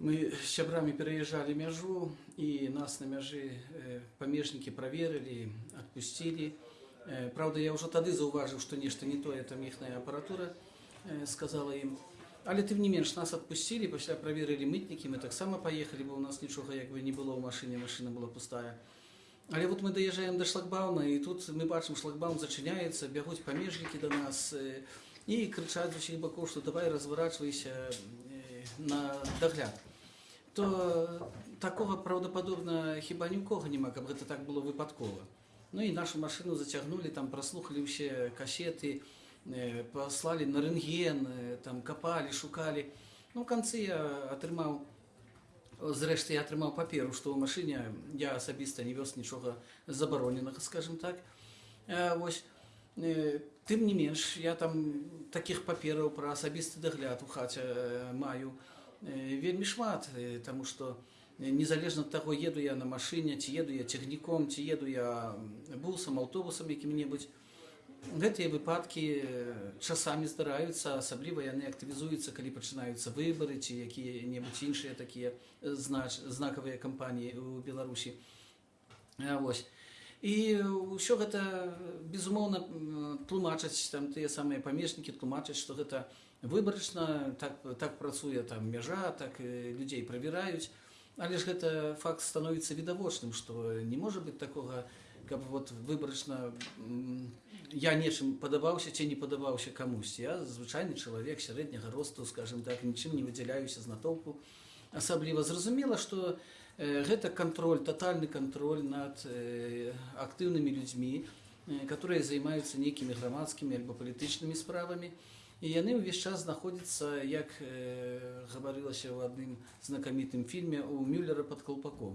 Мы з сябрамі пераязджалі мяжу і нас на мяжы э, памежнікі праверылі, адпусцілі. Э, Праўда, я ўжо тады заўважыў, што нешта не тое там іхная апаратура э, сказала ім. Але тым не менш нас адпусцілі, пасля праверылі мытнікі, мы таксама паехалі, бо ў нас нічога як бы не было ў машыне, машына была пустая. Але вот мы даязджаем да шлагбауна, і тут мы бачым, шлагбаун зачыняецца, бягуць памежнікі да нас э, і крычаць з усіх бакоў, што давай разварачвайся э, на дагляд. То такога праўдападобна хіба ні ў кога няма, каб гэта так было выпадкова. Ну і нашу машыну зацягнулі, там праслухалі ўсе касеты, э, паслалі на рэнген, э, там капалі, шукалі. Ну, у канцы я атрымаў Зрэшты, я атрымаў паперу, што ў машыне я асабіста не вёз нічога забароненага, скажем так. Э, Вось, э, тым не менш, я там такіх папераў пра асабісты дагляд у хаце э, маю э, вельмі шмат, э, таму што незалежна ад таго, еду я на машыне, ці еду я цягніком, ці еду я бусам, аўтобусам якім-небудзь. Гэтыя выпадкі э, часамі здараюцца, асабліва яны актывізуюцца, калі пачынаюцца выбары ці якія-небудзь іншыя такія э, знач, знакавыя кампаніі ў Беларусі. А, Вось. І ўсё гэта безумоўна м, тлумачаць там тыя самыя памежнікі тлумачаць, што гэта выбарачна, так, так працуе там мяжа, так і людзей правяраюць. Але ж гэта факт становіцца відавочным, што не можа быць такога, каб вот выбарачна м, я нечым падабаўся ці не падабаўся камусьці. Я звычайны чалавек сярэдняга росту, скажем так, нічым не выдзяляюся з натоўпу. Асабліва зразумела, што э, гэта кантроль, татальны кантроль над э, актыўнымі людзьмі, э, которые займаюцца нейкімі грамадскімі альбо палітычнымі справамі. І яны ўвесь час знаходзяцца, як э, гаварылася ў адным знакамітым фільме у Мюллера пад калпаком.